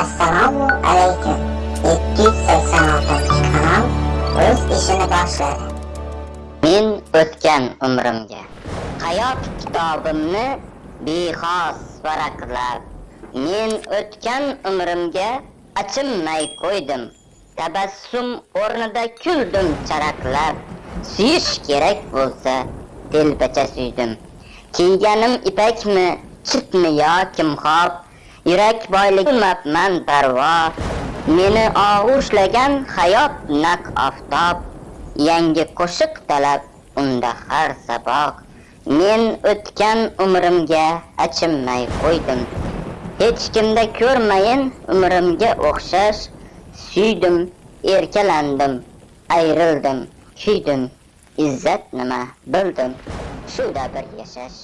Assalomu alaykum. 786 kanal o'z ishini boshladi. Men o'tgan umrimga. Hayot kitobimni bexos varaqlab men o'tgan umrimga achinmay qo'ydim. Tabassum o'rnida kuldim charaqlab suyish kerak bo'lsa telpacha suydim. Kiyganim ipakmi chitmi yo kimxob? Yurak boyligi qilmabman parvo. Meni og'ushlagan hayot naq oftob. Yangi qo'shiq talab unda har saboq. Men o'tgan umrimga achinmay qo'ydim. Hech kimda ko'rmayin umrimga o'xshash. Suydim erkalandim ayrildim. Kuydim izzat nima bildim. Shuda bir yashash.